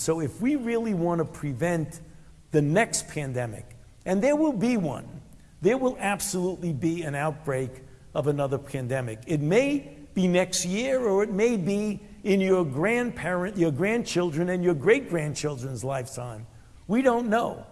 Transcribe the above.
So if we really want to prevent the next pandemic, and there will be one, there will absolutely be an outbreak of another pandemic. It may be next year or it may be in your grandparent, your grandchildren and your great grandchildren's lifetime. We don't know.